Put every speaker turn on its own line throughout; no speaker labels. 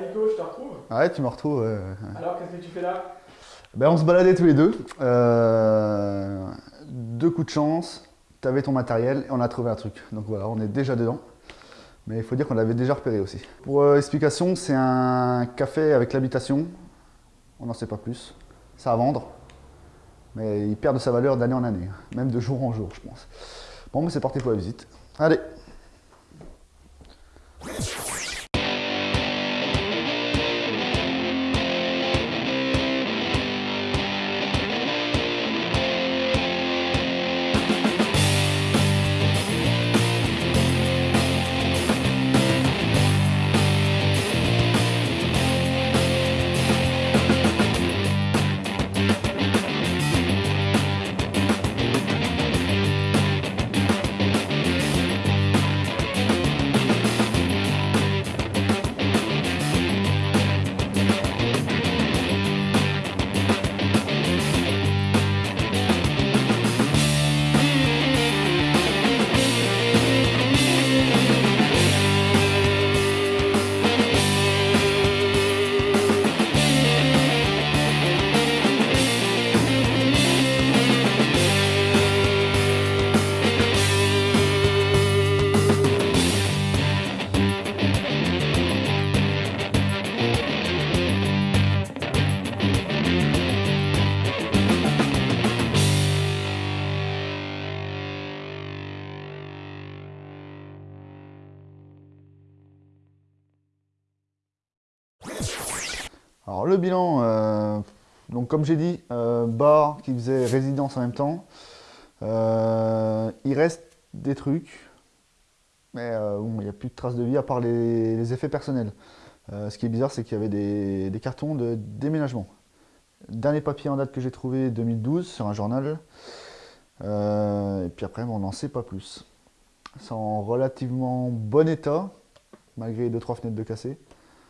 Nico, je te retrouve.
Ouais, tu me retrouves.
Alors, qu'est-ce que tu fais là?
Ben, on se baladait tous les deux. Euh, deux coups de chance, tu avais ton matériel et on a trouvé un truc. Donc voilà, on est déjà dedans. Mais il faut dire qu'on l'avait déjà repéré aussi. Pour euh, explication, c'est un café avec l'habitation. On n'en sait pas plus. C'est à vendre. Mais il perd de sa valeur d'année en année. Même de jour en jour, je pense. Bon, mais c'est parti pour la visite. Allez Alors le bilan, euh, donc comme j'ai dit, euh, bar qui faisait résidence en même temps. Euh, il reste des trucs, mais il n'y a plus de traces de vie à part les, effets personnels. Ce qui est bizarre, c'est qu'il y avait des, cartons de déménagement. Dernier papier en date que j'ai trouvé, 2012, sur un journal. Et puis après, on n'en sait pas plus. C'est en relativement bon état, malgré 2-3 fenêtres de cassé.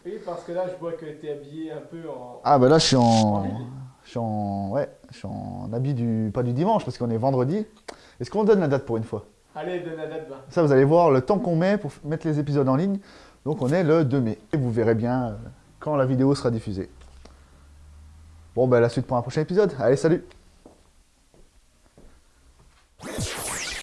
Oui, parce que là, je vois que tu es habillé un peu en.
Ah bah là je suis
En
je suis en, ouais, je suis en habit du, pas du dimanche parce qu'on est vendredi. Est-ce qu'on donne la date pour une fois?
Allez, donne la date.
Ça vous allez voir le temps qu'on met pour mettre les épisodes en ligne. Donc on est le 2 mai. Et vous verrez bien euh, quand la vidéo sera diffusée. Bon bah la suite pour un prochain épisode. Allez salut